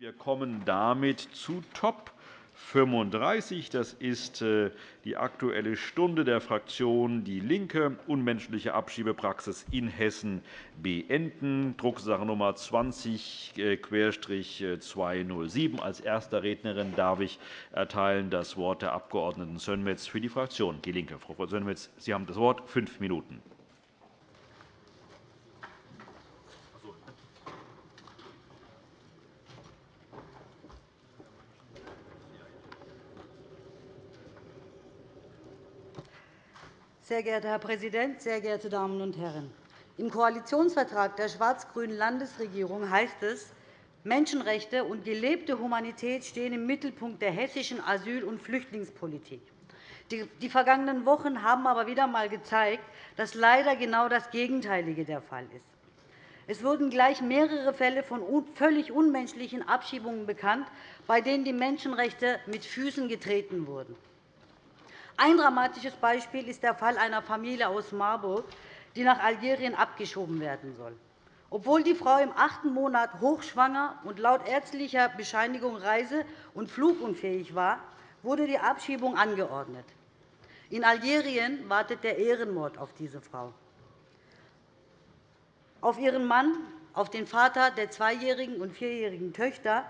Wir kommen damit zu Top 35. Das ist äh, die Aktuelle Stunde der Fraktion DIE LINKE, unmenschliche Abschiebepraxis in Hessen beenden, Drucksache Nummer 20-207. Äh, Als erste Rednerin darf ich erteilen das Wort der Abg. Sönmez für die Fraktion DIE LINKE. Frau Sönmez, Sie haben das Wort. Fünf Minuten. Sehr geehrter Herr Präsident, sehr geehrte Damen und Herren! Im Koalitionsvertrag der schwarz-grünen Landesregierung heißt es, Menschenrechte und gelebte Humanität stehen im Mittelpunkt der hessischen Asyl- und Flüchtlingspolitik. Die vergangenen Wochen haben aber wieder einmal gezeigt, dass leider genau das Gegenteilige der Fall ist. Es wurden gleich mehrere Fälle von völlig unmenschlichen Abschiebungen bekannt, bei denen die Menschenrechte mit Füßen getreten wurden. Ein dramatisches Beispiel ist der Fall einer Familie aus Marburg, die nach Algerien abgeschoben werden soll. Obwohl die Frau im achten Monat hochschwanger und laut ärztlicher Bescheinigung reise- und flugunfähig war, wurde die Abschiebung angeordnet. In Algerien wartet der Ehrenmord auf diese Frau. Auf ihren Mann, auf den Vater der zweijährigen und vierjährigen Töchter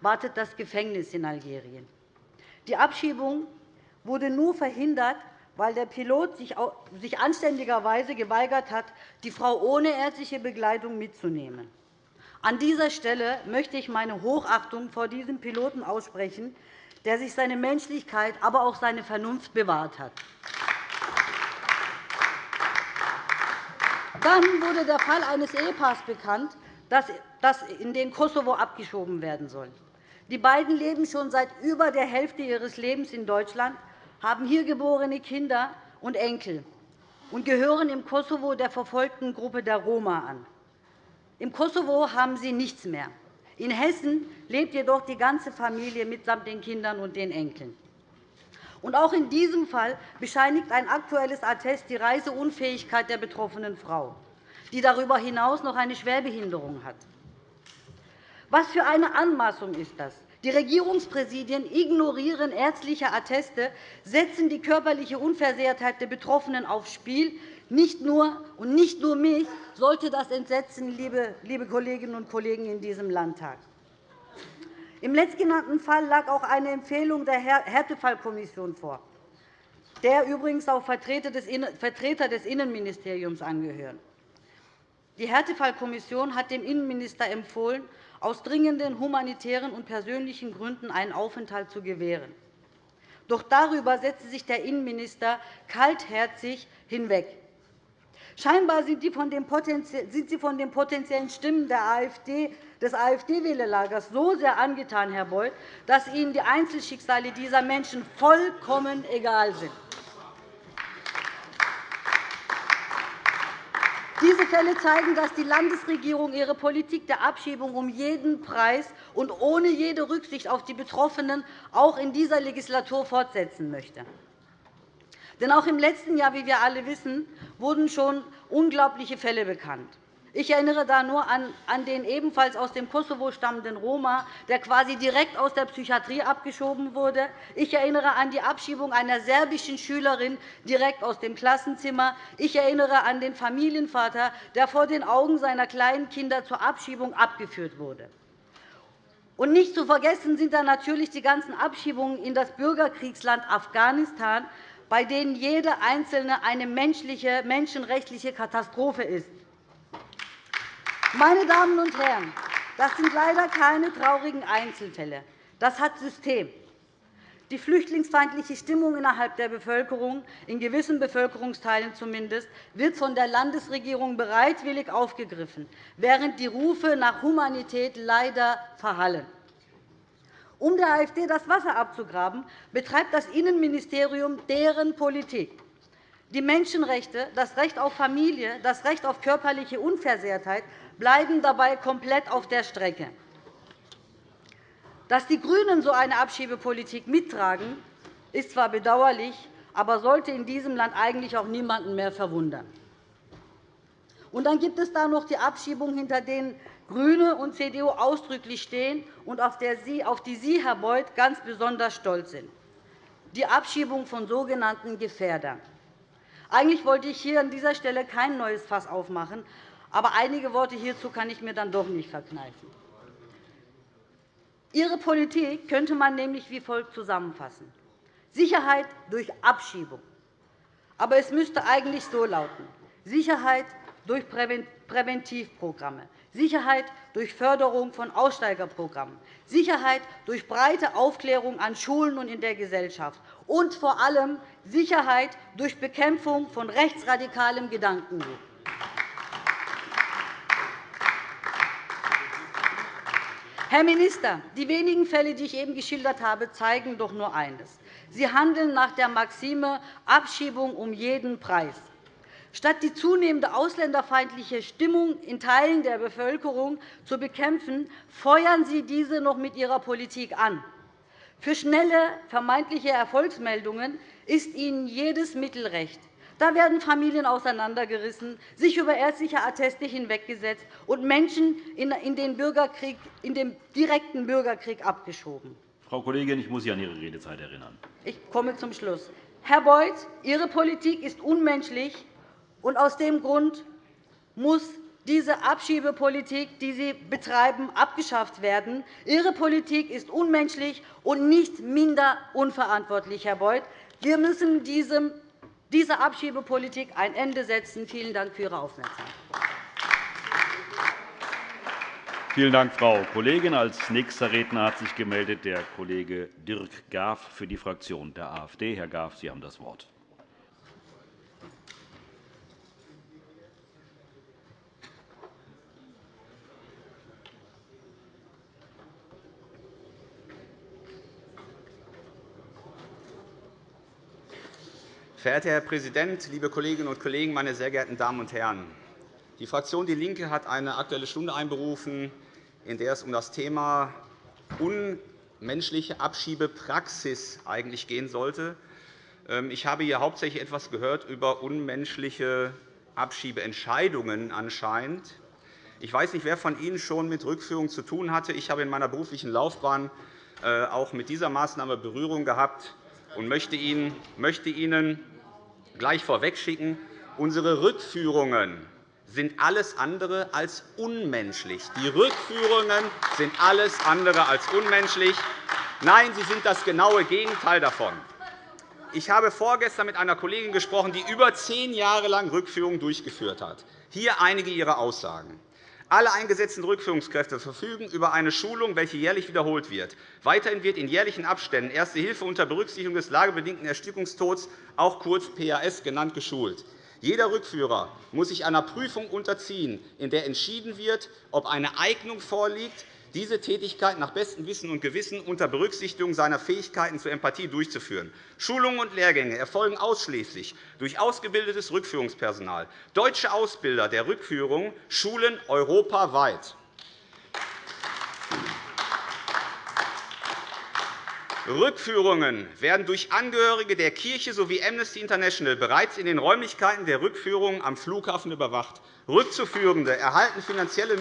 wartet das Gefängnis in Algerien. Die Abschiebung wurde nur verhindert, weil der Pilot sich anständigerweise geweigert hat, die Frau ohne ärztliche Begleitung mitzunehmen. An dieser Stelle möchte ich meine Hochachtung vor diesem Piloten aussprechen, der sich seine Menschlichkeit, aber auch seine Vernunft bewahrt hat. Dann wurde der Fall eines Ehepaars bekannt, das in den Kosovo abgeschoben werden soll. Die beiden leben schon seit über der Hälfte ihres Lebens in Deutschland haben hier geborene Kinder und Enkel und gehören im Kosovo der verfolgten Gruppe der Roma an. Im Kosovo haben sie nichts mehr. In Hessen lebt jedoch die ganze Familie mitsamt den Kindern und den Enkeln. Und auch in diesem Fall bescheinigt ein aktuelles Attest die Reiseunfähigkeit der betroffenen Frau, die darüber hinaus noch eine Schwerbehinderung hat. Was für eine Anmaßung ist das? Die Regierungspräsidien ignorieren ärztliche Atteste, setzen die körperliche Unversehrtheit der Betroffenen aufs Spiel. Nicht nur, und nicht nur mich sollte das entsetzen, liebe Kolleginnen und Kollegen in diesem Landtag. Im letztgenannten Fall lag auch eine Empfehlung der Härtefallkommission vor, der übrigens auch Vertreter des Innenministeriums angehören. Die Härtefallkommission hat dem Innenminister empfohlen, aus dringenden humanitären und persönlichen Gründen einen Aufenthalt zu gewähren. Doch darüber setzte sich der Innenminister kaltherzig hinweg. Scheinbar sind Sie von den potenziellen Stimmen AfD, des AfD-Wählerlagers so sehr angetan, Herr Beuth, dass Ihnen die Einzelschicksale dieser Menschen vollkommen egal sind. Diese Fälle zeigen, dass die Landesregierung ihre Politik der Abschiebung um jeden Preis und ohne jede Rücksicht auf die Betroffenen auch in dieser Legislatur fortsetzen möchte. Denn auch im letzten Jahr, wie wir alle wissen, wurden schon unglaubliche Fälle bekannt. Ich erinnere da nur an den ebenfalls aus dem Kosovo stammenden Roma, der quasi direkt aus der Psychiatrie abgeschoben wurde. Ich erinnere an die Abschiebung einer serbischen Schülerin direkt aus dem Klassenzimmer. Ich erinnere an den Familienvater, der vor den Augen seiner kleinen Kinder zur Abschiebung abgeführt wurde. Und nicht zu vergessen sind dann natürlich die ganzen Abschiebungen in das Bürgerkriegsland Afghanistan, bei denen jede einzelne eine menschliche, menschenrechtliche Katastrophe ist. Meine Damen und Herren, das sind leider keine traurigen Einzelfälle. Das hat System. Die flüchtlingsfeindliche Stimmung innerhalb der Bevölkerung, in gewissen Bevölkerungsteilen zumindest, wird von der Landesregierung bereitwillig aufgegriffen, während die Rufe nach Humanität leider verhallen. Um der AfD das Wasser abzugraben, betreibt das Innenministerium deren Politik. Die Menschenrechte, das Recht auf Familie, das Recht auf körperliche Unversehrtheit bleiben dabei komplett auf der Strecke. Dass die GRÜNEN so eine Abschiebepolitik mittragen, ist zwar bedauerlich, aber sollte in diesem Land eigentlich auch niemanden mehr verwundern. Und dann gibt es da noch die Abschiebung, hinter denen GRÜNE und CDU ausdrücklich stehen und auf die Sie, Herr Beuth, ganz besonders stolz sind, die Abschiebung von sogenannten Gefährdern. Eigentlich wollte ich hier an dieser Stelle kein neues Fass aufmachen, aber einige Worte hierzu kann ich mir dann doch nicht verkneifen. Ihre Politik könnte man nämlich wie folgt zusammenfassen. Sicherheit durch Abschiebung. Aber es müsste eigentlich so lauten. Sicherheit durch Präventivprogramme, Sicherheit durch Förderung von Aussteigerprogrammen, Sicherheit durch breite Aufklärung an Schulen und in der Gesellschaft und vor allem Sicherheit durch Bekämpfung von rechtsradikalem Gedankengut. Herr Minister, die wenigen Fälle, die ich eben geschildert habe, zeigen doch nur eines. Sie handeln nach der Maxime Abschiebung um jeden Preis. Statt die zunehmende ausländerfeindliche Stimmung in Teilen der Bevölkerung zu bekämpfen, feuern Sie diese noch mit Ihrer Politik an. Für schnelle vermeintliche Erfolgsmeldungen ist Ihnen jedes Mittel recht. Da werden Familien auseinandergerissen, sich über ärztliche Atteste hinweggesetzt und Menschen in den, Bürgerkrieg, in den direkten Bürgerkrieg abgeschoben. Frau Kollegin, ich muss Sie an Ihre Redezeit erinnern. Ich komme zum Schluss. Herr Beuth, Ihre Politik ist unmenschlich, und aus dem Grund muss diese Abschiebepolitik, die Sie betreiben, abgeschafft werden. Ihre Politik ist unmenschlich und nicht minder unverantwortlich, Herr Beuth. Wir müssen diesem dieser Abschiebepolitik ein Ende setzen. Vielen Dank für Ihre Aufmerksamkeit. Vielen Dank, Frau Kollegin. Als nächster Redner hat sich gemeldet der Kollege Dirk Graf für die Fraktion der AfD. Herr Graf, Sie haben das Wort. Verehrter Herr Präsident, liebe Kolleginnen und Kollegen, meine sehr geehrten Damen und Herren! Die Fraktion DIE LINKE hat eine Aktuelle Stunde einberufen, in der es um das Thema unmenschliche Abschiebepraxis eigentlich gehen sollte. Ähm, ich habe hier hauptsächlich etwas gehört über unmenschliche Abschiebeentscheidungen anscheinend. Ich weiß nicht, wer von Ihnen schon mit Rückführung zu tun hatte. Ich habe in meiner beruflichen Laufbahn äh, auch mit dieser Maßnahme Berührung gehabt und möchte Ihnen gleich vorwegschicken, unsere Rückführungen sind alles andere als unmenschlich. Die Rückführungen sind alles andere als unmenschlich. Nein, sie sind das genaue Gegenteil davon. Ich habe vorgestern mit einer Kollegin gesprochen, die über zehn Jahre lang Rückführungen durchgeführt hat. Hier einige ihrer Aussagen. Alle eingesetzten Rückführungskräfte verfügen über eine Schulung, welche jährlich wiederholt wird. Weiterhin wird in jährlichen Abständen Erste Hilfe unter Berücksichtigung des lagebedingten Erstickungstods, auch kurz PAS genannt, geschult. Jeder Rückführer muss sich einer Prüfung unterziehen, in der entschieden wird, ob eine Eignung vorliegt, diese Tätigkeit nach bestem Wissen und Gewissen unter Berücksichtigung seiner Fähigkeiten zur Empathie durchzuführen. Schulungen und Lehrgänge erfolgen ausschließlich durch ausgebildetes Rückführungspersonal. Deutsche Ausbilder der Rückführung schulen europaweit. Rückführungen werden durch Angehörige der Kirche sowie Amnesty International bereits in den Räumlichkeiten der Rückführungen am Flughafen überwacht. Rückzuführende erhalten finanzielle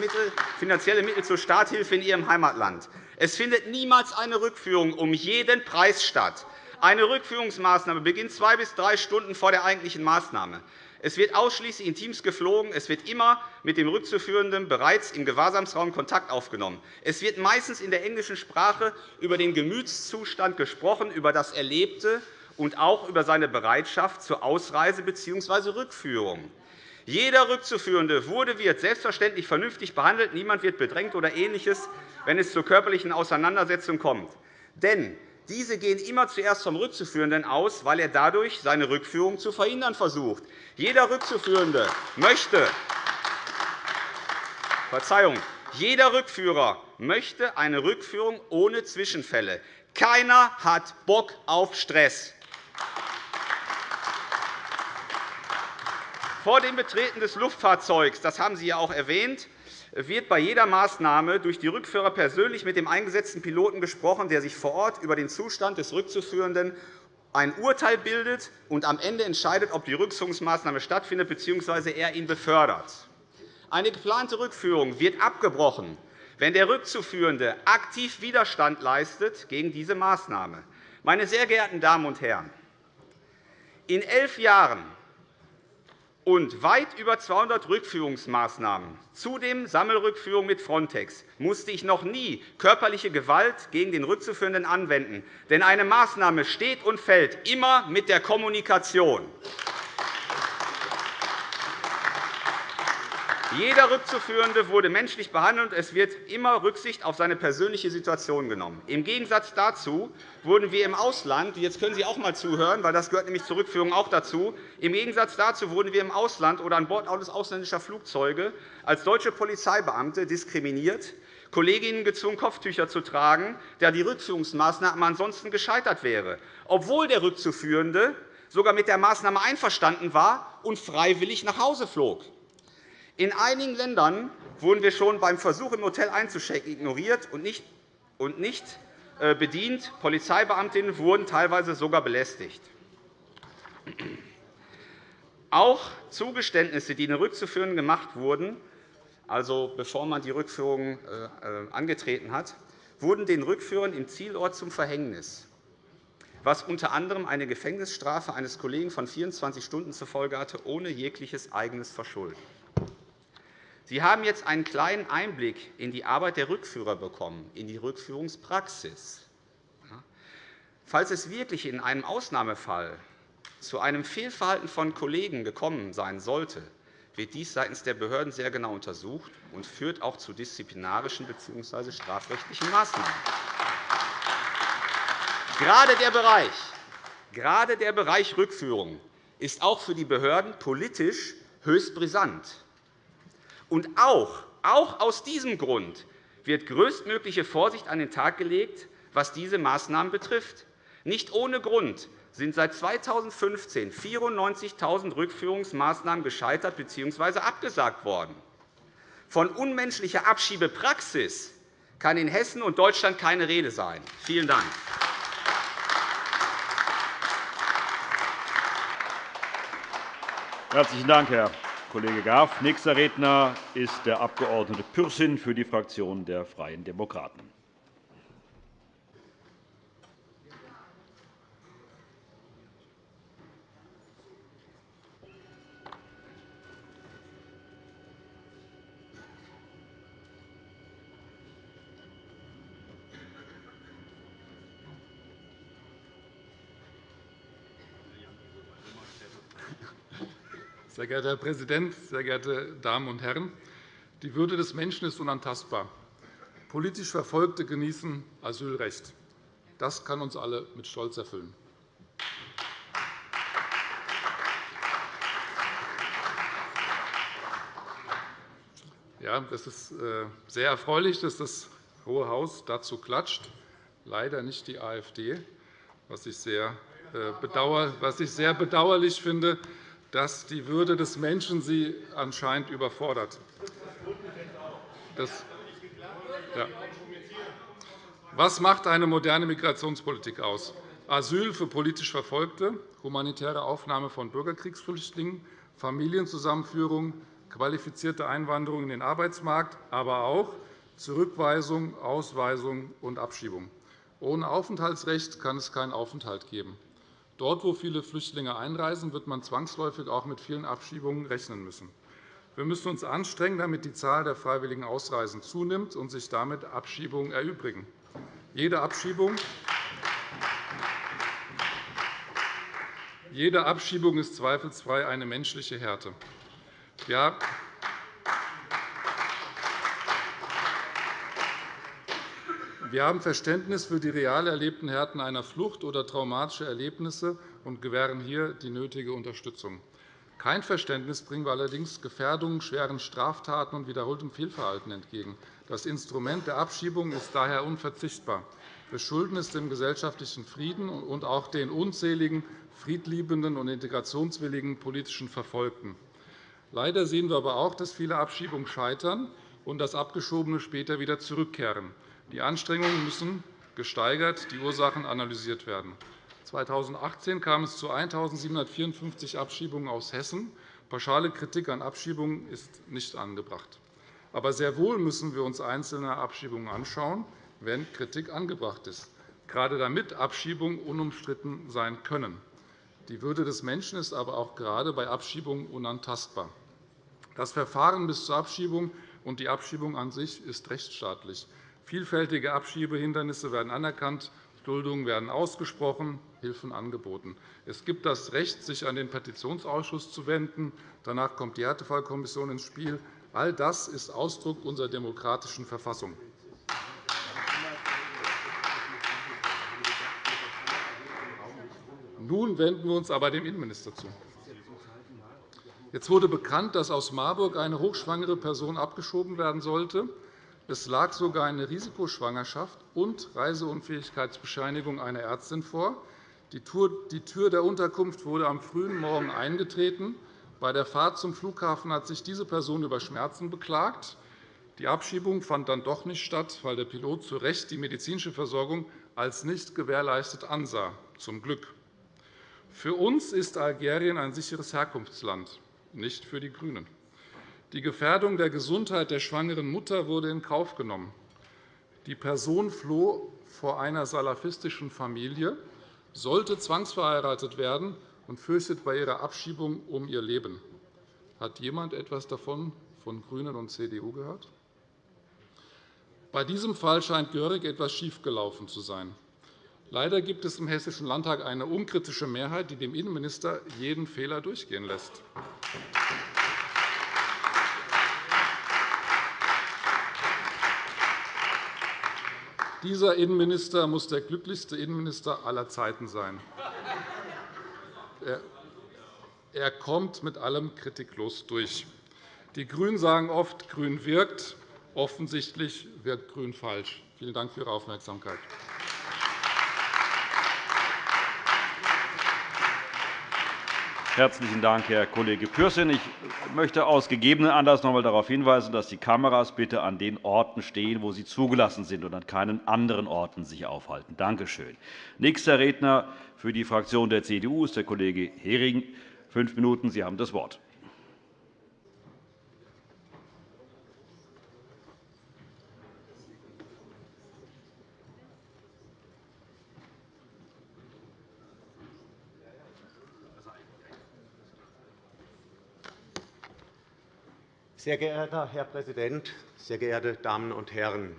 Mittel, zur Starthilfe in ihrem Heimatland. Es findet niemals eine Rückführung um jeden Preis statt. Eine Rückführungsmaßnahme beginnt zwei bis drei Stunden vor der eigentlichen Maßnahme. Es wird ausschließlich in Teams geflogen. Es wird immer mit dem Rückzuführenden bereits im Gewahrsamsraum Kontakt aufgenommen. Es wird meistens in der englischen Sprache über den Gemütszustand gesprochen, über das Erlebte und auch über seine Bereitschaft zur Ausreise bzw. Rückführung. Jeder Rückzuführende wurde wird selbstverständlich vernünftig behandelt. Niemand wird bedrängt oder Ähnliches, wenn es zur körperlichen Auseinandersetzung kommt. Denn diese gehen immer zuerst vom Rückzuführenden aus, weil er dadurch seine Rückführung zu verhindern versucht. Jeder Rückzuführende möchte Verzeihung, jeder Rückführer möchte eine Rückführung ohne Zwischenfälle. Keiner hat Bock auf Stress. Vor dem Betreten des Luftfahrzeugs, das haben Sie ja auch erwähnt, wird bei jeder Maßnahme durch die Rückführer persönlich mit dem eingesetzten Piloten gesprochen, der sich vor Ort über den Zustand des Rückzuführenden ein Urteil bildet und am Ende entscheidet, ob die Rückführungsmaßnahme stattfindet bzw. er ihn befördert. Eine geplante Rückführung wird abgebrochen, wenn der Rückzuführende aktiv Widerstand leistet gegen diese Maßnahme. Meine sehr geehrten Damen und Herren, in elf Jahren und weit über 200 Rückführungsmaßnahmen, zudem Sammelrückführung mit Frontex, musste ich noch nie körperliche Gewalt gegen den Rückzuführenden anwenden. Denn eine Maßnahme steht und fällt immer mit der Kommunikation. Jeder Rückzuführende wurde menschlich behandelt, und es wird immer Rücksicht auf seine persönliche Situation genommen. Im Gegensatz dazu wurden wir im Ausland – jetzt können Sie auch einmal zuhören, weil das gehört nämlich zur Rückführung auch dazu – im Gegensatz dazu wurden wir im Ausland oder an Bord ausländischer Flugzeuge als deutsche Polizeibeamte diskriminiert, Kolleginnen gezwungen, Kopftücher zu tragen, da die Rückführungsmaßnahme ansonsten gescheitert wäre, obwohl der Rückzuführende sogar mit der Maßnahme einverstanden war und freiwillig nach Hause flog. In einigen Ländern wurden wir schon beim Versuch, im Hotel einzuchecken, ignoriert und nicht, und nicht äh, bedient. Polizeibeamtinnen wurden teilweise sogar belästigt. Auch Zugeständnisse, die den Rückzuführenden gemacht wurden, also bevor man die Rückführung äh, äh, angetreten hat, wurden den Rückführern im Zielort zum Verhängnis, was unter anderem eine Gefängnisstrafe eines Kollegen von 24 Stunden zur Folge hatte, ohne jegliches eigenes Verschulden. Sie haben jetzt einen kleinen Einblick in die Arbeit der Rückführer bekommen, in die Rückführungspraxis. Falls es wirklich in einem Ausnahmefall zu einem Fehlverhalten von Kollegen gekommen sein sollte, wird dies seitens der Behörden sehr genau untersucht und führt auch zu disziplinarischen bzw. strafrechtlichen Maßnahmen. Gerade der Bereich, gerade der Bereich Rückführung ist auch für die Behörden politisch höchst brisant. Und auch, auch aus diesem Grund wird größtmögliche Vorsicht an den Tag gelegt, was diese Maßnahmen betrifft. Nicht ohne Grund sind seit 2015 94.000 Rückführungsmaßnahmen gescheitert bzw. abgesagt worden. Von unmenschlicher Abschiebepraxis kann in Hessen und Deutschland keine Rede sein. Vielen Dank. Herzlichen Dank, Herr Kollege Graf. Nächster Redner ist der Abg. Pürsün für die Fraktion der Freien Demokraten. Geehrter Herr Präsident, sehr geehrte Damen und Herren! Die Würde des Menschen ist unantastbar. Politisch Verfolgte genießen Asylrecht. Das kann uns alle mit Stolz erfüllen. Ja, es ist äh, sehr erfreulich, dass das Hohe Haus dazu klatscht. Leider nicht die AfD, was ich sehr, äh, bedauerlich finde dass die Würde des Menschen Sie anscheinend überfordert. Das, ja. Was macht eine moderne Migrationspolitik aus? Asyl für politisch Verfolgte, humanitäre Aufnahme von Bürgerkriegsflüchtlingen, Familienzusammenführung, qualifizierte Einwanderung in den Arbeitsmarkt, aber auch Zurückweisung, Ausweisung und Abschiebung. Ohne Aufenthaltsrecht kann es keinen Aufenthalt geben. Dort, wo viele Flüchtlinge einreisen, wird man zwangsläufig auch mit vielen Abschiebungen rechnen müssen. Wir müssen uns anstrengen, damit die Zahl der freiwilligen Ausreisen zunimmt und sich damit Abschiebungen erübrigen. Jede Abschiebung jede Abschiebung ist zweifelsfrei eine menschliche Härte. Ja, Wir haben Verständnis für die real erlebten Härten einer Flucht oder traumatische Erlebnisse und gewähren hier die nötige Unterstützung. Kein Verständnis bringen wir allerdings Gefährdungen, schweren Straftaten und wiederholtem Fehlverhalten entgegen. Das Instrument der Abschiebung ist daher unverzichtbar. Wir schulden es dem gesellschaftlichen Frieden und auch den unzähligen friedliebenden und integrationswilligen politischen Verfolgten. Leider sehen wir aber auch, dass viele Abschiebungen scheitern und dass Abgeschobene später wieder zurückkehren. Die Anstrengungen müssen gesteigert, die Ursachen analysiert werden. 2018 kam es zu 1.754 Abschiebungen aus Hessen. Pauschale Kritik an Abschiebungen ist nicht angebracht. Aber sehr wohl müssen wir uns einzelne Abschiebungen anschauen, wenn Kritik angebracht ist, gerade damit Abschiebungen unumstritten sein können. Die Würde des Menschen ist aber auch gerade bei Abschiebungen unantastbar. Das Verfahren bis zur Abschiebung und die Abschiebung an sich ist rechtsstaatlich. Vielfältige Abschiebehindernisse werden anerkannt, Duldungen werden ausgesprochen, Hilfen angeboten. Es gibt das Recht, sich an den Petitionsausschuss zu wenden. Danach kommt die Härtefallkommission ins Spiel. All das ist Ausdruck unserer demokratischen Verfassung. Nun wenden wir uns aber dem Innenminister zu. Jetzt wurde bekannt, dass aus Marburg eine hochschwangere Person abgeschoben werden sollte. Es lag sogar eine Risikoschwangerschaft und Reiseunfähigkeitsbescheinigung einer Ärztin vor. Die Tür der Unterkunft wurde am frühen Morgen eingetreten. Bei der Fahrt zum Flughafen hat sich diese Person über Schmerzen beklagt. Die Abschiebung fand dann doch nicht statt, weil der Pilot zu Recht die medizinische Versorgung als nicht gewährleistet ansah. Zum Glück. Für uns ist Algerien ein sicheres Herkunftsland nicht für die GRÜNEN. Die Gefährdung der Gesundheit der schwangeren Mutter wurde in Kauf genommen. Die Person floh vor einer salafistischen Familie, sollte zwangsverheiratet werden und fürchtet bei ihrer Abschiebung um ihr Leben. Hat jemand etwas davon von GRÜNEN und CDU gehört? Bei diesem Fall scheint gehörig etwas schiefgelaufen zu sein. Leider gibt es im Hessischen Landtag eine unkritische Mehrheit, die dem Innenminister jeden Fehler durchgehen lässt. Dieser Innenminister muss der glücklichste Innenminister aller Zeiten sein. Er kommt mit allem kritiklos durch. Die GRÜNEN sagen oft, Grün wirkt. Offensichtlich wirkt Grün falsch. Vielen Dank für Ihre Aufmerksamkeit. Herzlichen Dank, Herr Kollege Pürsün. Ich möchte aus gegebenen Anlass noch einmal darauf hinweisen, dass die Kameras bitte an den Orten stehen, wo sie zugelassen sind, und an keinen anderen Orten sich aufhalten. Danke schön. Nächster Redner für die Fraktion der CDU ist der Kollege Hering. Fünf Minuten. Sie haben das Wort. Sehr geehrter Herr Präsident, sehr geehrte Damen und Herren!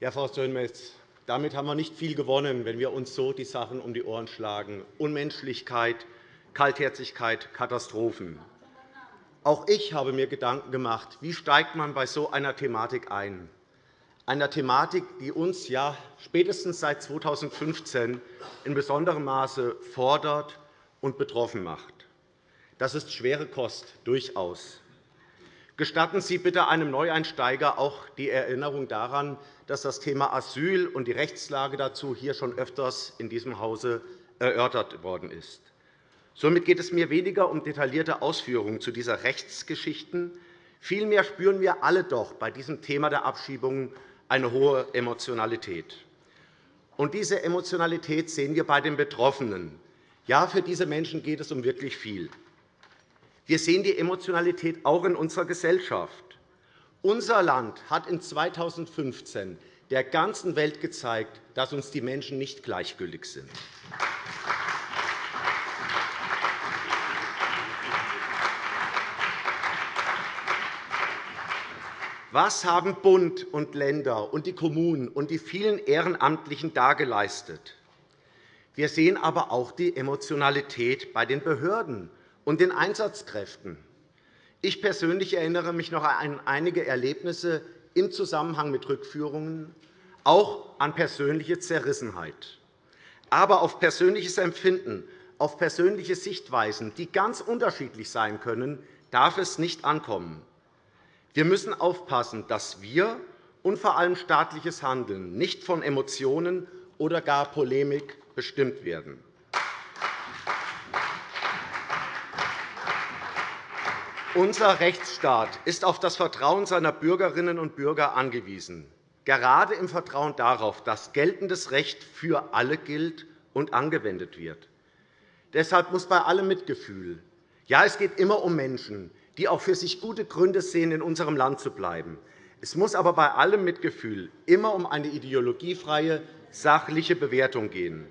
Ja, Frau Sönmez, damit haben wir nicht viel gewonnen, wenn wir uns so die Sachen um die Ohren schlagen. Unmenschlichkeit, Kaltherzigkeit, Katastrophen. Auch ich habe mir Gedanken gemacht, wie steigt man bei so einer Thematik ein? Einer Thematik, die uns ja spätestens seit 2015 in besonderem Maße fordert und betroffen macht. Das ist schwere Kost, durchaus. Gestatten Sie bitte einem Neueinsteiger auch die Erinnerung daran, dass das Thema Asyl und die Rechtslage dazu hier schon öfters in diesem Hause erörtert worden ist. Somit geht es mir weniger um detaillierte Ausführungen zu dieser Rechtsgeschichten. Vielmehr spüren wir alle doch bei diesem Thema der Abschiebungen eine hohe Emotionalität. Und diese Emotionalität sehen wir bei den Betroffenen. Ja, für diese Menschen geht es um wirklich viel. Wir sehen die Emotionalität auch in unserer Gesellschaft. Unser Land hat in 2015 der ganzen Welt gezeigt, dass uns die Menschen nicht gleichgültig sind. Was haben Bund und Länder und die Kommunen und die vielen Ehrenamtlichen da geleistet? Wir sehen aber auch die Emotionalität bei den Behörden und den Einsatzkräften. Ich persönlich erinnere mich noch an einige Erlebnisse im Zusammenhang mit Rückführungen, auch an persönliche Zerrissenheit. Aber auf persönliches Empfinden, auf persönliche Sichtweisen, die ganz unterschiedlich sein können, darf es nicht ankommen. Wir müssen aufpassen, dass wir und vor allem staatliches Handeln nicht von Emotionen oder gar Polemik bestimmt werden. Unser Rechtsstaat ist auf das Vertrauen seiner Bürgerinnen und Bürger angewiesen, gerade im Vertrauen darauf, dass geltendes Recht für alle gilt und angewendet wird. Deshalb muss bei allem Mitgefühl, Ja, es geht immer um Menschen, die auch für sich gute Gründe sehen, in unserem Land zu bleiben. Es muss aber bei allem Mitgefühl immer um eine ideologiefreie, sachliche Bewertung gehen.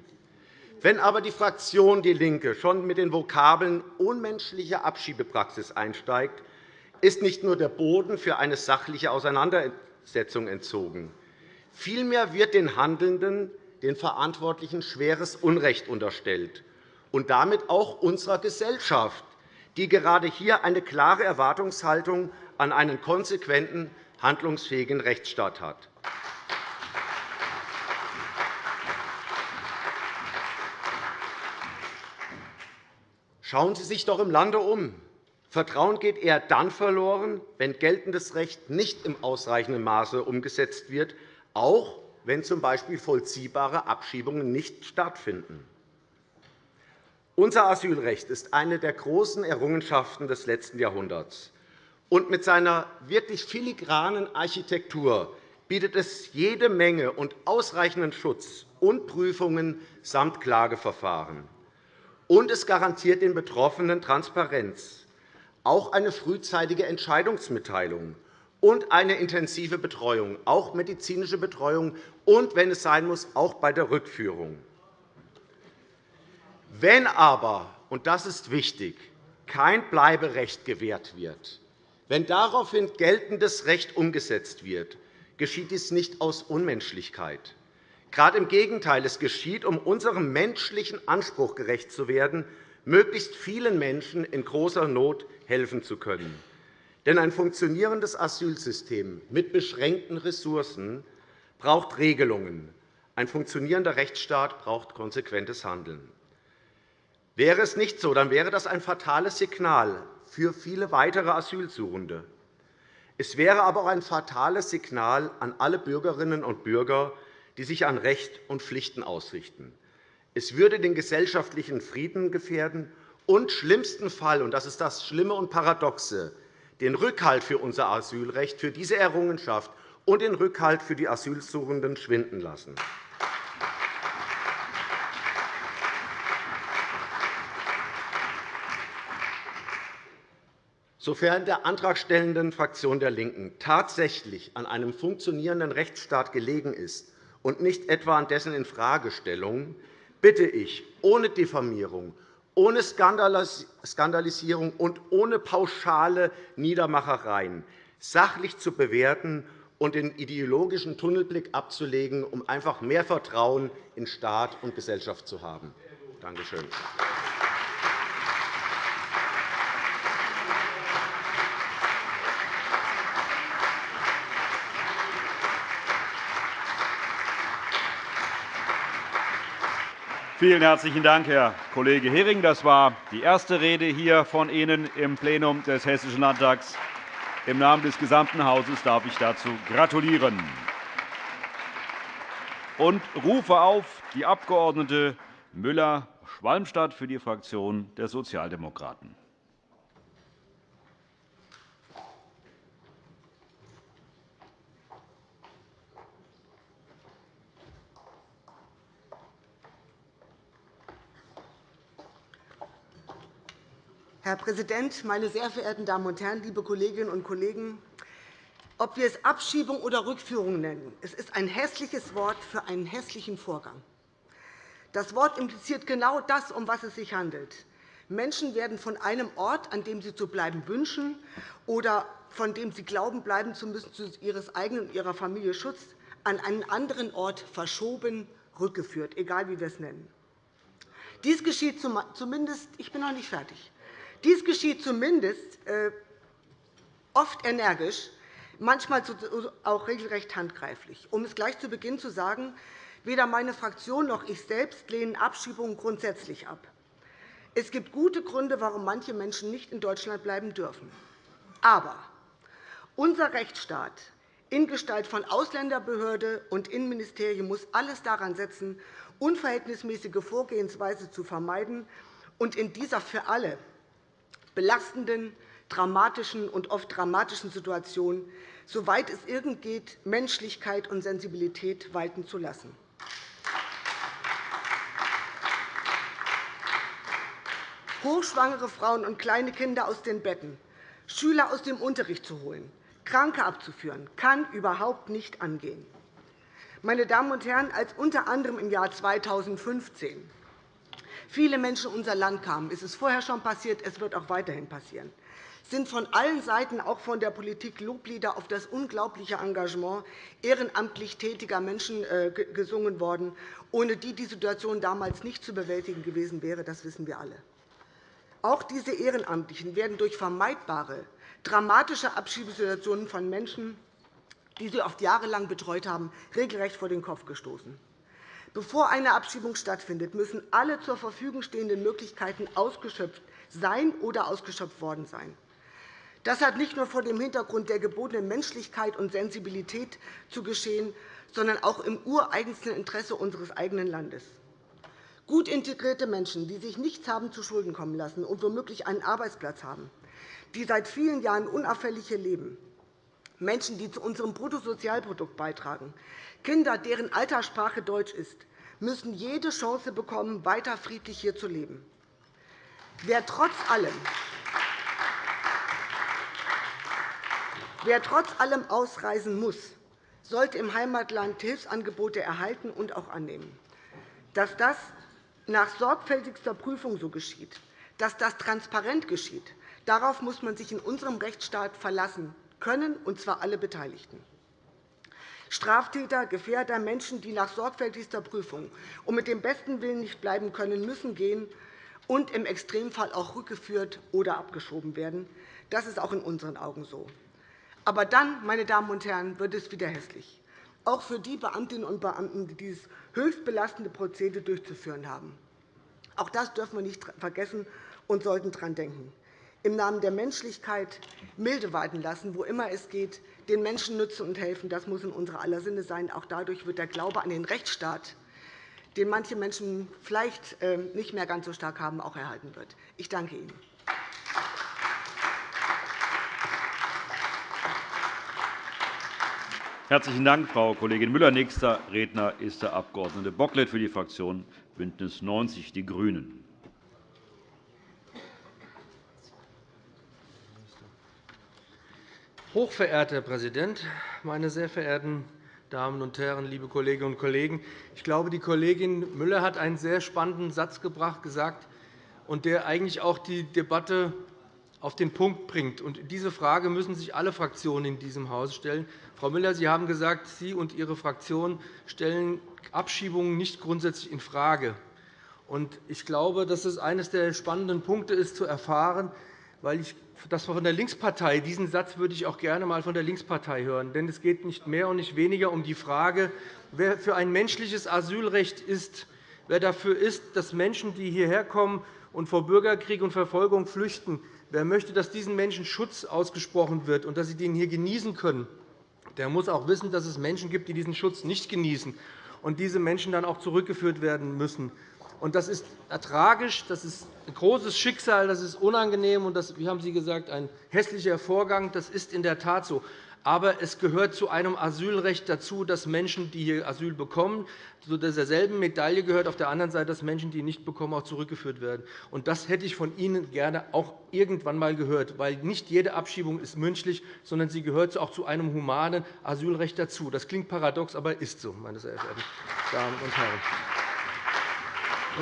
Wenn aber die Fraktion DIE LINKE schon mit den Vokabeln unmenschliche Abschiebepraxis einsteigt, ist nicht nur der Boden für eine sachliche Auseinandersetzung entzogen. Vielmehr wird den Handelnden, den Verantwortlichen schweres Unrecht unterstellt und damit auch unserer Gesellschaft, die gerade hier eine klare Erwartungshaltung an einen konsequenten, handlungsfähigen Rechtsstaat hat. Schauen Sie sich doch im Lande um. Vertrauen geht eher dann verloren, wenn geltendes Recht nicht im ausreichenden Maße umgesetzt wird, auch wenn z. B. vollziehbare Abschiebungen nicht stattfinden. Unser Asylrecht ist eine der großen Errungenschaften des letzten Jahrhunderts. Und mit seiner wirklich filigranen Architektur bietet es jede Menge und ausreichenden Schutz und Prüfungen samt Klageverfahren. Und es garantiert den Betroffenen Transparenz, auch eine frühzeitige Entscheidungsmitteilung und eine intensive Betreuung, auch medizinische Betreuung und, wenn es sein muss, auch bei der Rückführung. Wenn aber, und das ist wichtig, kein Bleiberecht gewährt wird, wenn daraufhin geltendes Recht umgesetzt wird, geschieht dies nicht aus Unmenschlichkeit. Gerade im Gegenteil, es geschieht, um unserem menschlichen Anspruch gerecht zu werden, möglichst vielen Menschen in großer Not helfen zu können. Denn ein funktionierendes Asylsystem mit beschränkten Ressourcen braucht Regelungen. Ein funktionierender Rechtsstaat braucht konsequentes Handeln. Wäre es nicht so, dann wäre das ein fatales Signal für viele weitere Asylsuchende. Es wäre aber auch ein fatales Signal an alle Bürgerinnen und Bürger, die sich an Recht und Pflichten ausrichten. Es würde den gesellschaftlichen Frieden gefährden und schlimmsten Fall, und das ist das Schlimme und Paradoxe, den Rückhalt für unser Asylrecht, für diese Errungenschaft und den Rückhalt für die Asylsuchenden schwinden lassen. Sofern der antragstellenden Fraktion der LINKEN tatsächlich an einem funktionierenden Rechtsstaat gelegen ist und nicht etwa an dessen Infragestellung, bitte ich, ohne Diffamierung, ohne Skandalisierung und ohne pauschale Niedermachereien sachlich zu bewerten und den ideologischen Tunnelblick abzulegen, um einfach mehr Vertrauen in Staat und Gesellschaft zu haben. Danke schön. Vielen herzlichen Dank, Herr Kollege Hering. Das war die erste Rede hier von Ihnen im Plenum des Hessischen Landtags. Im Namen des gesamten Hauses darf ich dazu gratulieren und rufe auf die Abg. Müller-Schwalmstadt für die Fraktion der Sozialdemokraten. Herr Präsident, meine sehr verehrten Damen und Herren, liebe Kolleginnen und Kollegen! Ob wir es Abschiebung oder Rückführung nennen, es ist ein hässliches Wort für einen hässlichen Vorgang. Das Wort impliziert genau das, um was es sich handelt. Menschen werden von einem Ort, an dem sie zu bleiben wünschen oder von dem sie glauben, bleiben zu müssen, zu ihres eigenen und ihrer Familie Schutz, an einen anderen Ort verschoben, rückgeführt, egal wie wir es nennen. Dies geschieht zumindest, ich bin noch nicht fertig, dies geschieht zumindest äh, oft energisch, manchmal auch regelrecht handgreiflich. Um es gleich zu Beginn zu sagen, weder meine Fraktion noch ich selbst lehnen Abschiebungen grundsätzlich ab. Es gibt gute Gründe, warum manche Menschen nicht in Deutschland bleiben dürfen. Aber unser Rechtsstaat in Gestalt von Ausländerbehörde und Innenministerium muss alles daran setzen, unverhältnismäßige Vorgehensweise zu vermeiden und in dieser für alle belastenden, dramatischen und oft dramatischen Situationen, soweit es irgend geht, Menschlichkeit und Sensibilität walten zu lassen. hochschwangere Frauen und kleine Kinder aus den Betten, Schüler aus dem Unterricht zu holen, Kranke abzuführen, kann überhaupt nicht angehen. Meine Damen und Herren, als unter anderem im Jahr 2015 viele Menschen in unser Land kamen, ist es vorher schon passiert, es wird auch weiterhin passieren, sind von allen Seiten, auch von der Politik, Loblieder auf das unglaubliche Engagement ehrenamtlich tätiger Menschen äh, gesungen worden, ohne die die Situation damals nicht zu bewältigen gewesen wäre. Das wissen wir alle. Auch diese Ehrenamtlichen werden durch vermeidbare, dramatische Abschiebesituationen von Menschen, die sie oft jahrelang betreut haben, regelrecht vor den Kopf gestoßen. Bevor eine Abschiebung stattfindet, müssen alle zur Verfügung stehenden Möglichkeiten ausgeschöpft sein oder ausgeschöpft worden sein. Das hat nicht nur vor dem Hintergrund der gebotenen Menschlichkeit und Sensibilität zu geschehen, sondern auch im ureigensten Interesse unseres eigenen Landes. Gut integrierte Menschen, die sich nichts haben zu Schulden kommen lassen und womöglich einen Arbeitsplatz haben, die seit vielen Jahren unauffällig leben, Menschen, die zu unserem Bruttosozialprodukt beitragen, Kinder, deren Alterssprache Deutsch ist, müssen jede Chance bekommen, weiter friedlich hier zu leben. Wer trotz allem Wer trotz allem ausreisen muss, sollte im Heimatland Hilfsangebote erhalten und auch annehmen. Dass das nach sorgfältigster Prüfung so geschieht, dass das transparent geschieht, darauf muss man sich in unserem Rechtsstaat verlassen können, und zwar alle Beteiligten. Straftäter, Gefährder, Menschen, die nach sorgfältigster Prüfung und mit dem besten Willen nicht bleiben können, müssen gehen und im Extremfall auch rückgeführt oder abgeschoben werden. Das ist auch in unseren Augen so. Aber dann, meine Damen und Herren, wird es wieder hässlich, auch für die Beamtinnen und Beamten, die dieses höchst belastende Prozedere durchzuführen haben. Auch das dürfen wir nicht vergessen und sollten daran denken. Im Namen der Menschlichkeit milde walten lassen, wo immer es geht, den Menschen nützen und helfen, das muss in unserer aller Sinne sein. Auch dadurch wird der Glaube an den Rechtsstaat, den manche Menschen vielleicht ähm, nicht mehr ganz so stark haben, auch erhalten wird. Ich danke Ihnen. Herzlichen Dank, Frau Kollegin Müller. Nächster Redner ist der Abg. Bocklet für die Fraktion BÜNDNIS 90 die GRÜNEN. Hochverehrter Herr Präsident, meine sehr verehrten Damen und Herren, liebe Kolleginnen und Kollegen! Ich glaube, die Kollegin Müller hat einen sehr spannenden Satz gebracht, gesagt, und der eigentlich auch die Debatte auf den Punkt bringt. Diese Frage müssen sich alle Fraktionen in diesem Haus stellen. Frau Müller, Sie haben gesagt, Sie und Ihre Fraktion stellen Abschiebungen nicht grundsätzlich infrage. Ich glaube, dass es eines der spannenden Punkte ist, zu erfahren, weil ich das von der Linkspartei, diesen Satz würde ich auch gerne einmal von der Linkspartei hören. Denn es geht nicht mehr und nicht weniger um die Frage, wer für ein menschliches Asylrecht ist, wer dafür ist, dass Menschen, die hierher kommen und vor Bürgerkrieg und Verfolgung flüchten, Wer möchte, dass diesen Menschen Schutz ausgesprochen wird und dass sie den hier genießen können, der muss auch wissen, dass es Menschen gibt, die diesen Schutz nicht genießen und diese Menschen dann auch zurückgeführt werden müssen. Das ist tragisch, das ist ein großes Schicksal, das ist unangenehm und das, wie haben Sie gesagt, ein hässlicher Vorgang. Das ist in der Tat so. Aber es gehört zu einem Asylrecht dazu, dass Menschen, die hier Asyl bekommen, zu derselben Medaille gehört auf der anderen Seite, dass Menschen, die nicht bekommen, auch zurückgeführt werden. Und das hätte ich von Ihnen gerne auch irgendwann einmal gehört, weil nicht jede Abschiebung ist münchlich, sondern sie gehört auch zu einem humanen Asylrecht dazu. Das klingt paradox, aber ist so, meine sehr verehrten Damen und Herren.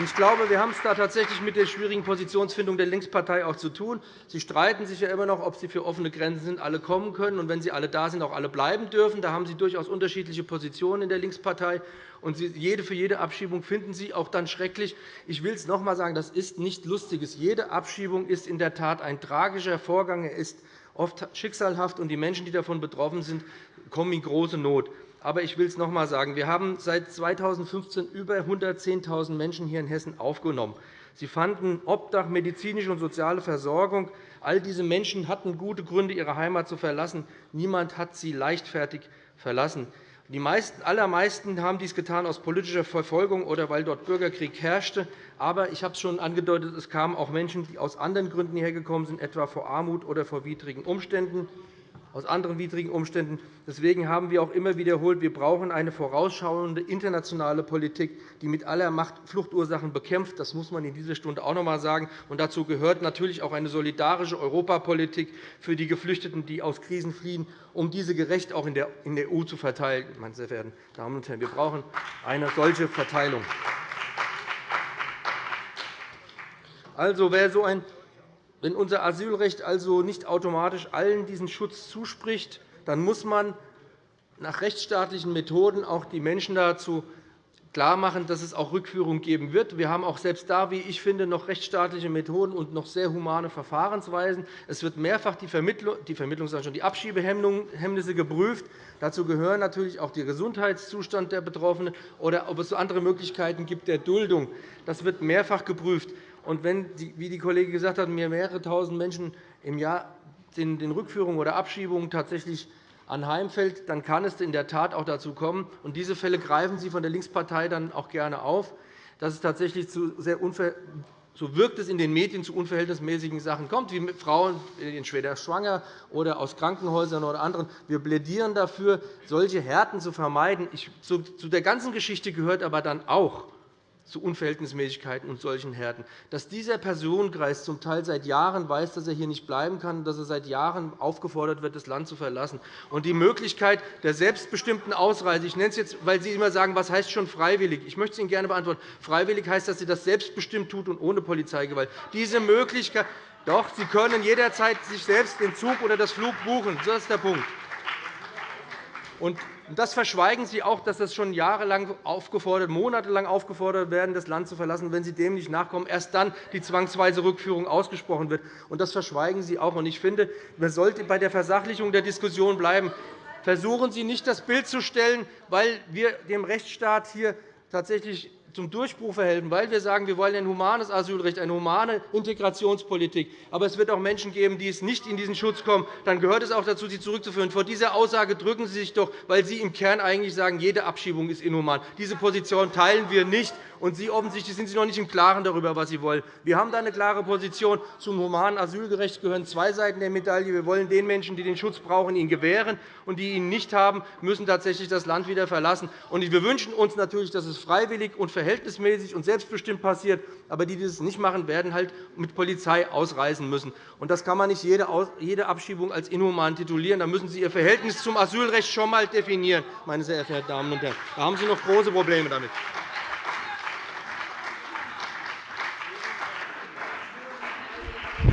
Ich glaube, wir haben es da tatsächlich mit der schwierigen Positionsfindung der Linkspartei auch zu tun. Sie streiten sich ja immer noch, ob Sie für offene Grenzen sind, alle kommen können und wenn sie alle da sind, auch alle bleiben dürfen. Da haben Sie durchaus unterschiedliche Positionen in der Linkspartei. Und jede für jede Abschiebung finden Sie auch dann schrecklich. Ich will es noch einmal sagen, das ist nicht Lustiges. Jede Abschiebung ist in der Tat ein tragischer Vorgang. Er ist oft schicksalhaft, und die Menschen, die davon betroffen sind, kommen in große Not. Aber ich will es noch einmal sagen. Wir haben seit 2015 über 110.000 Menschen hier in Hessen aufgenommen. Sie fanden Obdach, medizinische und soziale Versorgung. All diese Menschen hatten gute Gründe, ihre Heimat zu verlassen. Niemand hat sie leichtfertig verlassen. Die meisten, allermeisten haben dies getan aus politischer Verfolgung oder weil dort Bürgerkrieg herrschte. Aber ich habe es schon angedeutet, es kamen auch Menschen, die aus anderen Gründen hierher gekommen sind, etwa vor Armut oder vor widrigen Umständen. Aus anderen widrigen Umständen. Deswegen haben wir auch immer wiederholt, wir brauchen eine vorausschauende internationale Politik, die mit aller Macht Fluchtursachen bekämpft. Das muss man in dieser Stunde auch noch einmal sagen. Und dazu gehört natürlich auch eine solidarische Europapolitik für die Geflüchteten, die aus Krisen fliehen, um diese gerecht auch in der EU zu verteilen. Meine sehr verehrten Damen und Herren, wir brauchen eine solche Verteilung. Also, wer so ein wenn unser Asylrecht also nicht automatisch allen diesen Schutz zuspricht, dann muss man nach rechtsstaatlichen Methoden auch die Menschen dazu klarmachen, dass es auch Rückführung geben wird. Wir haben auch selbst da, wie ich finde, noch rechtsstaatliche Methoden und noch sehr humane Verfahrensweisen. Es wird mehrfach die, Vermittlung, die, die Abschiebehemmnisse geprüft. Dazu gehören natürlich auch der Gesundheitszustand der Betroffenen oder ob es andere Möglichkeiten gibt der Duldung. Das wird mehrfach geprüft. Und wenn, wie die Kollegin gesagt hat, mir mehrere tausend Menschen im Jahr den Rückführungen oder Abschiebungen tatsächlich anheimfällt, dann kann es in der Tat auch dazu kommen. Und diese Fälle greifen Sie von der Linkspartei dann auch gerne auf, dass es tatsächlich zu sehr so wirkt es in den Medien zu unverhältnismäßigen Sachen kommt, wie Frauen in schwer schwanger oder aus Krankenhäusern oder anderen. Wir plädieren dafür, solche Härten zu vermeiden. zu der ganzen Geschichte gehört aber dann auch, zu Unverhältnismäßigkeiten und solchen Härten. Dass dieser Personenkreis zum Teil seit Jahren weiß, dass er hier nicht bleiben kann, dass er seit Jahren aufgefordert wird, das Land zu verlassen. Und die Möglichkeit der selbstbestimmten Ausreise, ich nenne es jetzt, weil Sie immer sagen, was heißt schon freiwillig? Ich möchte es Ihnen gerne beantworten. Freiwillig heißt, dass Sie das selbstbestimmt tut und ohne Polizeigewalt. Diese Möglichkeit, doch, Sie können jederzeit sich selbst den Zug oder das Flug buchen. Das ist der Punkt. Und das verschweigen Sie auch, dass das schon jahrelang aufgefordert, monatelang aufgefordert werden, das Land zu verlassen. Wenn Sie dem nicht nachkommen, erst dann die zwangsweise Rückführung ausgesprochen wird. Und das verschweigen Sie auch. Ich finde, man sollte bei der Versachlichung der Diskussion bleiben. Versuchen Sie nicht, das Bild zu stellen, weil wir dem Rechtsstaat hier tatsächlich zum Durchbruch verhelfen, weil wir sagen, wir wollen ein humanes Asylrecht, eine humane Integrationspolitik. Aber es wird auch Menschen geben, die es nicht in diesen Schutz kommen. Dann gehört es auch dazu, sie zurückzuführen. Vor dieser Aussage drücken Sie sich doch, weil Sie im Kern eigentlich sagen, jede Abschiebung ist inhuman. Diese Position teilen wir nicht. Und Sie offensichtlich sind Sie noch nicht im Klaren darüber, was Sie wollen. Wir haben da eine klare Position. Zum humanen Asylgerecht gehören zwei Seiten der Medaille. Wir wollen den Menschen, die den Schutz brauchen, ihn gewähren, und die ihn nicht haben, müssen tatsächlich das Land wieder verlassen. Und wir wünschen uns natürlich, dass es freiwillig und verhältnismäßig und selbstbestimmt passiert. Aber die, die das nicht machen, werden halt mit Polizei ausreisen müssen. Und das kann man nicht jede Abschiebung als inhuman titulieren. Da müssen Sie Ihr Verhältnis zum Asylrecht schon einmal definieren, meine sehr verehrten Damen und Herren. Da haben Sie noch große Probleme damit.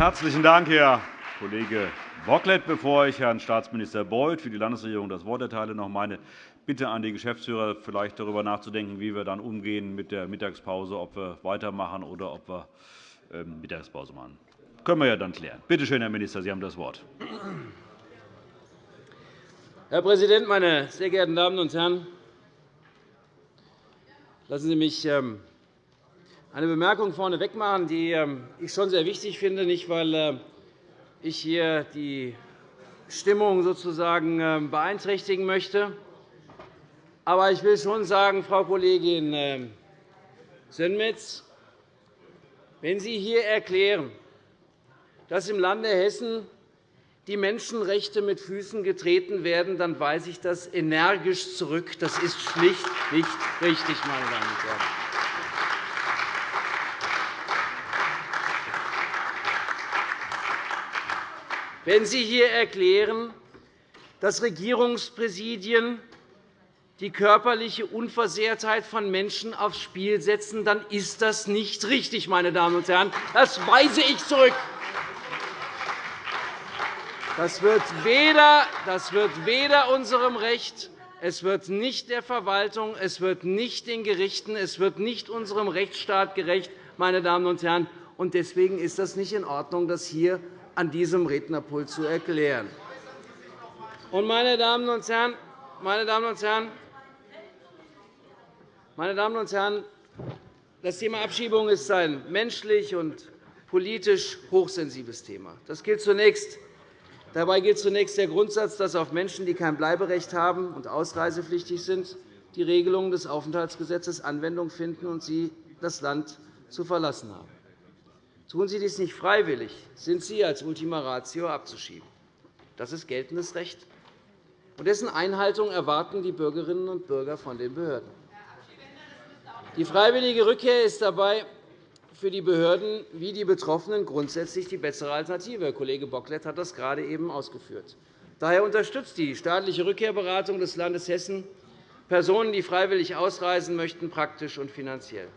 Herzlichen Dank, Herr Kollege Bocklet. Bevor ich Herrn Staatsminister Beuth für die Landesregierung das Wort erteile, noch meine Bitte an die Geschäftsführer, vielleicht darüber nachzudenken, wie wir dann umgehen mit der Mittagspause, ob wir weitermachen oder ob wir ähm, Mittagspause machen. Das können wir ja dann klären. Bitte schön, Herr Minister, Sie haben das Wort. Herr Präsident, meine sehr geehrten Damen und Herren! Lassen Sie mich ähm, eine Bemerkung vorneweg machen, die ähm, ich schon sehr wichtig finde, nicht weil äh, ich hier die Stimmung sozusagen ähm, beeinträchtigen möchte. Aber ich will schon sagen, Frau Kollegin ähm, Sönmez, wenn Sie hier erklären, dass im Lande Hessen die Menschenrechte mit Füßen getreten werden, dann weise ich das energisch zurück. Das ist schlicht nicht richtig, meine Damen und Herren. Wenn Sie hier erklären, dass Regierungspräsidien die körperliche Unversehrtheit von Menschen aufs Spiel setzen, dann ist das nicht richtig, meine Damen und Herren. Das weise ich zurück. Das wird weder, das wird weder unserem Recht, es wird nicht der Verwaltung, es wird nicht den Gerichten, es wird nicht unserem Rechtsstaat gerecht, meine Damen und Herren. Deswegen ist das nicht in Ordnung, das hier an diesem Rednerpult zu erklären. Meine Damen und Herren, meine Damen und Herren, meine Damen und Herren, das Thema Abschiebung ist ein menschlich und politisch hochsensibles Thema. Das gilt zunächst, dabei gilt zunächst der Grundsatz, dass auf Menschen, die kein Bleiberecht haben und ausreisepflichtig sind, die Regelungen des Aufenthaltsgesetzes Anwendung finden und sie das Land zu verlassen haben. Tun Sie dies nicht freiwillig, sind Sie als Ultima Ratio abzuschieben. Das ist geltendes Recht. Und dessen Einhaltung erwarten die Bürgerinnen und Bürger von den Behörden. Die freiwillige Rückkehr ist dabei für die Behörden wie die Betroffenen grundsätzlich die bessere Alternative. Kollege Bocklet hat das gerade eben ausgeführt. Daher unterstützt die staatliche Rückkehrberatung des Landes Hessen Personen, die freiwillig ausreisen möchten, praktisch und finanziell.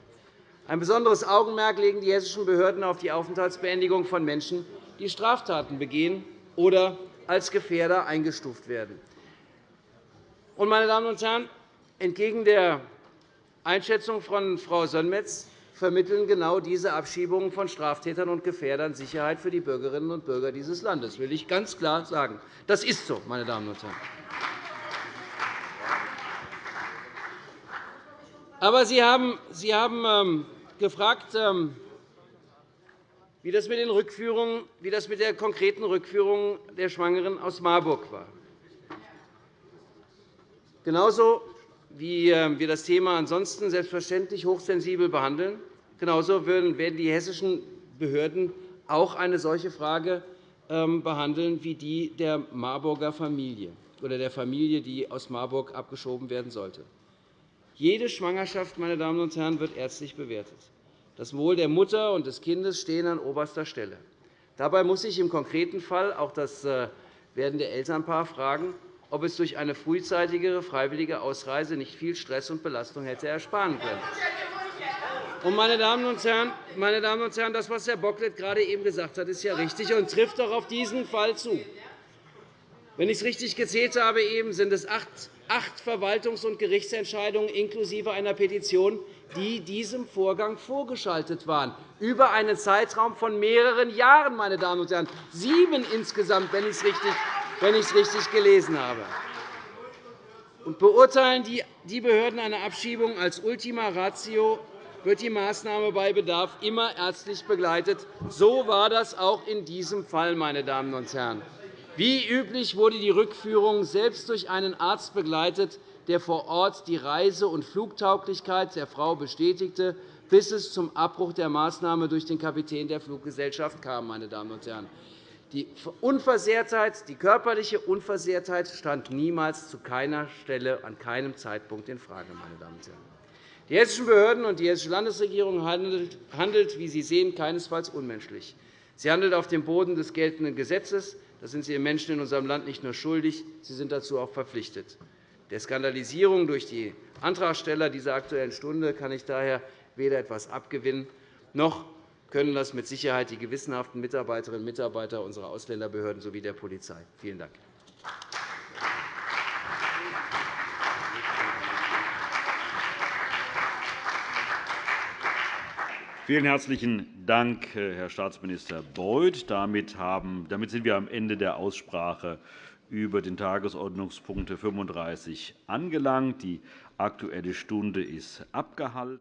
Ein besonderes Augenmerk legen die hessischen Behörden auf die Aufenthaltsbeendigung von Menschen, die Straftaten begehen oder als Gefährder eingestuft werden. Meine Damen und Herren, entgegen der Einschätzung von Frau Sönmez vermitteln genau diese Abschiebungen von Straftätern und Gefährdern Sicherheit für die Bürgerinnen und Bürger dieses Landes. Das will ich ganz klar sagen. Das ist so, meine Damen und Herren. Aber Sie haben, ähm, gefragt, ähm, wie das mit den Rückführungen, wie das mit der konkreten Rückführung der Schwangeren aus Marburg war. Genauso wie ähm, wir das Thema ansonsten selbstverständlich hochsensibel behandeln, genauso werden die hessischen Behörden auch eine solche Frage ähm, behandeln wie die der Marburger Familie oder der Familie, die aus Marburg abgeschoben werden sollte. Jede Schwangerschaft meine Damen und Herren, wird ärztlich bewertet. Das Wohl der Mutter und des Kindes stehen an oberster Stelle. Dabei muss sich im konkreten Fall auch das äh, werdende Elternpaar fragen, ob es durch eine frühzeitigere freiwillige Ausreise nicht viel Stress und Belastung hätte ersparen können. Und, meine, Damen und Herren, meine Damen und Herren, das, was Herr Bocklet gerade eben gesagt hat, ist ja richtig und trifft auch auf diesen Fall zu. Wenn ich es richtig gezählt habe, eben, sind es acht Verwaltungs- und Gerichtsentscheidungen inklusive einer Petition, die diesem Vorgang vorgeschaltet waren, über einen Zeitraum von mehreren Jahren. Meine Damen und Herren. Sieben insgesamt, wenn ich es richtig wenn ich es richtig gelesen habe. Und beurteilen die Behörden eine Abschiebung als Ultima Ratio, wird die Maßnahme bei Bedarf immer ärztlich begleitet. So war das auch in diesem Fall. Meine Damen und Herren. Wie üblich wurde die Rückführung selbst durch einen Arzt begleitet, der vor Ort die Reise- und Flugtauglichkeit der Frau bestätigte, bis es zum Abbruch der Maßnahme durch den Kapitän der Fluggesellschaft kam. Meine Damen und Herren. Die Unversehrtheit, die körperliche Unversehrtheit stand niemals zu keiner Stelle an keinem Zeitpunkt infrage. Meine Damen und Herren. Die hessischen Behörden und die hessische Landesregierung handelt, wie Sie sehen, keinesfalls unmenschlich. Sie handelt auf dem Boden des geltenden Gesetzes. Das sind Sie den Menschen in unserem Land nicht nur schuldig, Sie sind dazu auch verpflichtet. Der Skandalisierung durch die Antragsteller dieser Aktuellen Stunde kann ich daher weder etwas abgewinnen, noch können das mit Sicherheit die gewissenhaften Mitarbeiterinnen und Mitarbeiter unserer Ausländerbehörden sowie der Polizei. Vielen Dank. Vielen herzlichen Dank, Herr Staatsminister Beuth. Damit sind wir am Ende der Aussprache über den Tagesordnungspunkt 35 angelangt. Die Aktuelle Stunde ist abgehalten.